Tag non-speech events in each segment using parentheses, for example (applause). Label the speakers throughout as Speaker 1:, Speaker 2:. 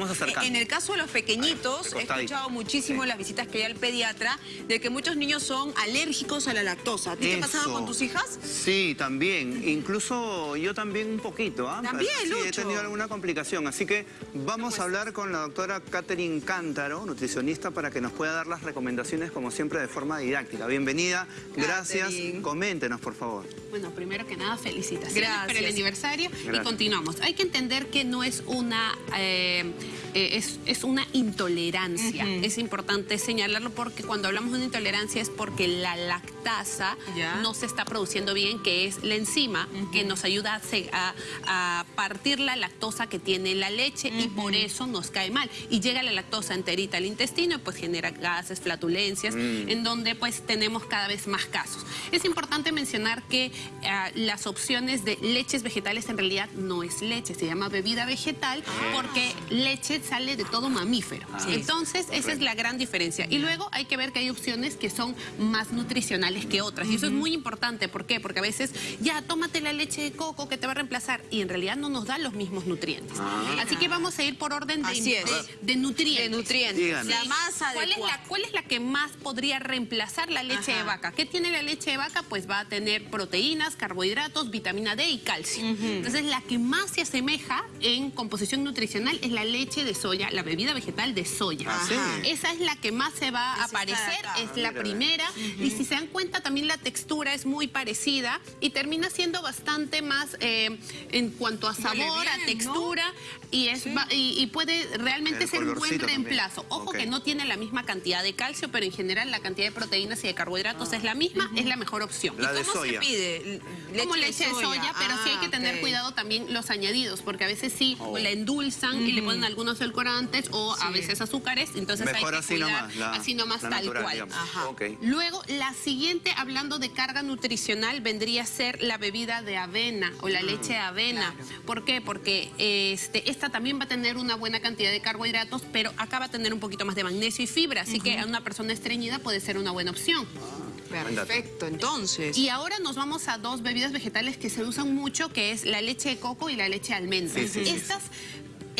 Speaker 1: vamos acercando.
Speaker 2: En el caso de los pequeñitos, he escuchado muchísimo en las visitas que hay al pediatra de que muchos niños son alérgicos a la lactosa. ¿A ti te pasaba
Speaker 1: Eso.
Speaker 2: con tus hijas?
Speaker 1: Sí, también. Incluso yo también un poquito. ¿ah?
Speaker 2: También,
Speaker 1: Sí, he tenido alguna complicación. Así que vamos a hablar con la doctora Catherine Cántaro, nutricionista, para que nos pueda dar las recomendaciones, como siempre, de forma didáctica. Bienvenida. Gracias. Coméntenos, por favor.
Speaker 3: Bueno, primero que nada, felicitaciones
Speaker 2: Gracias.
Speaker 3: por el aniversario
Speaker 1: Gracias.
Speaker 3: y continuamos. Hay que entender que no es una, eh, eh, es, es una intolerancia. Es importante señalarlo porque cuando hablamos de una intolerancia es porque la lactasa
Speaker 2: Ya.
Speaker 3: no se está produciendo bien, que es la enzima que nos ayuda a, a- a partir la lactosa que tiene la leche y por eso nos cae mal. Y llega la lactosa enterita al intestino y pues genera gases, flatulencias, en donde pues tenemos cada vez más casos. Es importante mencionar que ah, las opciones de leches vegetales en realidad no es leche, se llama bebida vegetal porque leche sale de todo mamífero. Entonces, esa es la gran diferencia. Y luego hay que ver que hay opciones que son más nutricionales que otras. Y eso es muy importante. ¿Por qué? Porque a veces, ya, tómate la leche de coco que te va a reemplazar. Y en realidad no nos da los mismos nutrientes. Así que vamos a ir por orden de, nutrientes.
Speaker 2: De nutrientes. La más
Speaker 3: ¿Cuál es, la, ¿Cuál es la que más podría reemplazar la leche
Speaker 2: Ajá.
Speaker 3: de vaca? ¿Qué tiene la leche de vaca? Pues va a tener proteínas, carbohidratos, vitamina D y calcio. Entonces, la que más se asemeja en composición nutricional es la leche de soya, la bebida vegetal de soya.
Speaker 1: Ah.
Speaker 2: Ajá.
Speaker 3: Esa es la que más se va a aparecer, es la primera. Y si se dan cuenta, también la textura es muy parecida y termina siendo bastante más eh, en cuanto a sabor, a
Speaker 2: bien, ¿no?
Speaker 3: Y, es, va- y, y puede realmente
Speaker 1: El
Speaker 3: ser un buen
Speaker 1: también.
Speaker 3: reemplazo. Ojo que no tiene la misma cantidad de calcio, pero en general la cantidad de proteínas y de carbohidratos es la misma, es la mejor opción.
Speaker 1: La de
Speaker 2: ¿Cómo
Speaker 1: soya.
Speaker 2: se pide?
Speaker 3: Como leche de soya, pero sí hay que
Speaker 2: Ah,
Speaker 3: tener cuidado también los añadidos, porque a veces sí
Speaker 1: Oh.
Speaker 3: la endulzan y le ponen algunos edulcorantes o a veces azúcares, entonces
Speaker 1: Mejor
Speaker 3: hay que
Speaker 1: así
Speaker 3: cuidar
Speaker 1: nomás, la-
Speaker 3: así nomás
Speaker 1: la
Speaker 3: tal
Speaker 1: natural,
Speaker 3: cual. Luego, la siguiente, hablando de carga nutricional, vendría a ser la bebida de avena o la leche de avena. ¿Por qué? Porque este, esta también va a tener una buena cantidad de carbohidratos, pero acá va a tener un poquito más de magnesio y fibra, así que a una persona estreñida puede ser una buena opción.
Speaker 2: Perfecto, entonces.
Speaker 3: Y ahora nos vamos a dos bebidas vegetales que se usan mucho, que es la leche de coco y la leche de almendra.
Speaker 1: Sí, sí, sí.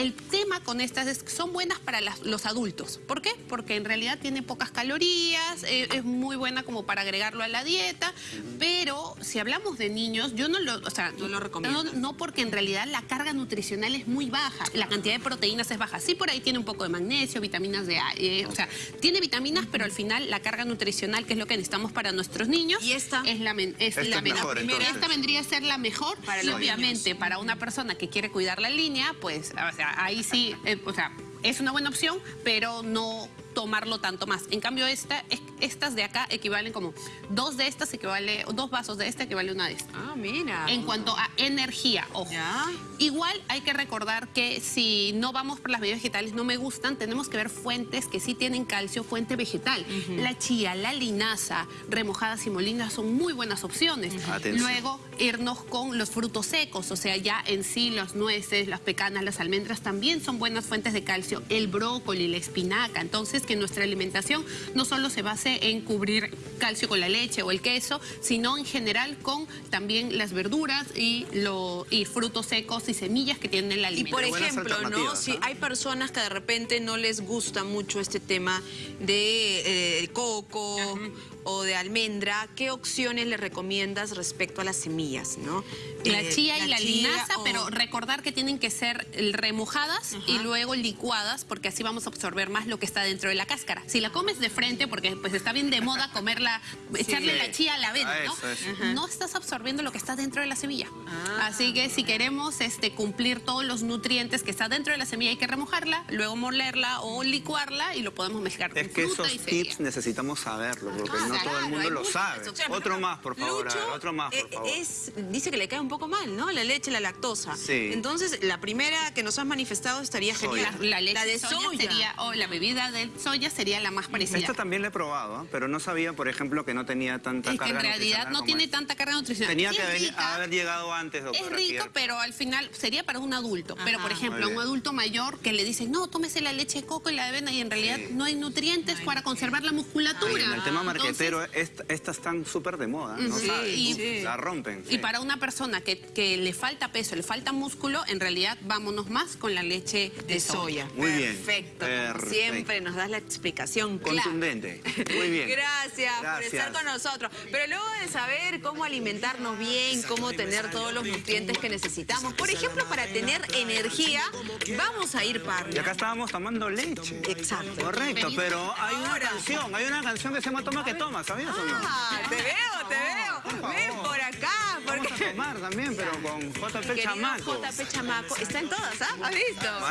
Speaker 3: El tema con estas es que son buenas para las- los adultos. ¿Por qué? Porque en realidad tiene pocas calorías, eh, es muy buena como para agregarlo a la dieta, pero si hablamos de niños, yo no lo, o sea,
Speaker 2: No lo recomiendo.
Speaker 3: No, no porque en realidad la carga nutricional es muy baja, la cantidad de proteínas es baja. Sí, por ahí tiene un poco de magnesio, vitaminas de A, eh, o sea, tiene vitaminas, pero al final la carga nutricional, que es lo que necesitamos para nuestros niños,
Speaker 2: ¿Y esta?
Speaker 3: es la, es
Speaker 1: Esta
Speaker 3: la
Speaker 1: es
Speaker 3: menor.
Speaker 1: mejor,
Speaker 3: esta vendría a ser la mejor
Speaker 2: Para
Speaker 3: y obviamente para una persona que quiere cuidar la línea, pues o sea, ahí sí, eh, o sea, es una buena opción, pero no tomarlo tanto más. En cambio, esta, es- estas de acá equivalen como dos de estas equivale, dos vasos de esta equivale a una de esta.
Speaker 2: Ah, mira.
Speaker 3: En cuanto a energía, ojo.
Speaker 2: Ya.
Speaker 3: Igual hay que recordar que si no vamos por las bebidas vegetales, no me gustan, tenemos que ver fuentes que sí tienen calcio, fuente vegetal. La chía, la linaza, remojadas y molinas son muy buenas opciones. Luego irnos con los frutos secos, o sea, ya en sí las nueces, las pecanas, las almendras también son buenas fuentes de calcio. El brócoli, la espinaca. Entonces, que nuestra alimentación no solo se base en cubrir calcio con la leche o el queso, sino en general con también las verduras y, lo, y frutos secos y semillas que tienen
Speaker 2: Y
Speaker 3: alimento.
Speaker 2: por
Speaker 1: Pero buenas
Speaker 2: ejemplo, ¿no? Si hay personas que de repente no les gusta mucho este tema de eh, coco o de almendra, ¿qué opciones le recomiendas respecto a las semillas, no?
Speaker 3: La
Speaker 2: Eh,
Speaker 3: chía y la
Speaker 2: chía
Speaker 3: linaza,
Speaker 2: o-
Speaker 3: pero recordar que tienen que ser remojadas y luego licuadas porque así vamos a absorber más lo que está dentro de la cáscara. Si la comes de frente, porque pues está bien de moda comerla, echarle la chía a la avena, ¿no?
Speaker 1: eso.
Speaker 3: No estás absorbiendo lo que está dentro de la semilla.
Speaker 2: Ah.
Speaker 3: Así que si queremos este, cumplir todos los nutrientes que está dentro de la semilla, hay que remojarla, luego molerla o licuarla y lo podemos mezclar con
Speaker 1: Es que
Speaker 3: fruta
Speaker 1: esos
Speaker 3: y
Speaker 1: tips necesitamos saberlo, porque
Speaker 2: Ah,
Speaker 1: no todo el mundo lo sabe. Otro más, por favor, a
Speaker 2: Lucho,
Speaker 1: ver, otro más, por
Speaker 2: eh,
Speaker 1: favor.
Speaker 2: Es, dice que le cae un poco mal, ¿no? La leche, la lactosa.
Speaker 1: Sí.
Speaker 2: Entonces, la primera que nos has manifestado estaría genial.
Speaker 3: La, la leche
Speaker 2: La de
Speaker 3: soya,
Speaker 2: soya.
Speaker 3: sería, o la bebida de soya sería la más parecida.
Speaker 1: Esta también la he probado, ¿ah? pero no sabía, por ejemplo, ejemplo, que no tenía tanta
Speaker 3: Es que en
Speaker 1: carga
Speaker 3: realidad
Speaker 1: nutricional
Speaker 3: no tiene tanta carga nutricional.
Speaker 1: Tenía
Speaker 3: Es
Speaker 1: que haber llegado antes, doctora.
Speaker 3: Es rico,
Speaker 1: Pierre.
Speaker 3: pero al final sería para un adulto. Pero, por ejemplo, a un
Speaker 1: bien.
Speaker 3: adulto mayor que le dicen, no, tómese la leche de coco y la avena, y en realidad
Speaker 1: Sí.
Speaker 3: no hay nutrientes para conservar la musculatura.
Speaker 1: En el tema
Speaker 3: Entonces,
Speaker 1: marquetero, est- estas están súper de moda, ¿no
Speaker 3: Sí,
Speaker 1: sabes?
Speaker 3: y-
Speaker 1: La rompen.
Speaker 3: Y para una persona que, que le falta peso, le falta músculo, en realidad vámonos más con la leche de,
Speaker 2: De soya.
Speaker 1: Muy bien.
Speaker 2: Perfecto. Como
Speaker 1: Perfecto.
Speaker 2: siempre nos das la explicación.
Speaker 1: Contundente. Muy bien. (laughs)
Speaker 2: Gracias, por
Speaker 1: Gracias.
Speaker 2: estar con nosotros. Pero luego de saber cómo alimentarnos bien, cómo tener todos los nutrientes que necesitamos, por ejemplo, para tener energía, vamos a ir para
Speaker 1: Y acá estábamos tomando leche.
Speaker 2: Exacto.
Speaker 1: Correcto, pero hay una
Speaker 2: Ahora.
Speaker 1: canción, hay una canción que se llama Toma que toma, ¿sabías o no?
Speaker 2: Ah, te veo, te veo.
Speaker 1: Por
Speaker 2: Ven por acá,
Speaker 1: Vamos a
Speaker 2: porque
Speaker 1: tomar también, pero con JP Chamaco.
Speaker 2: JP Chamaco está en todas, ¿ah? ¿Has visto?
Speaker 1: Maestro.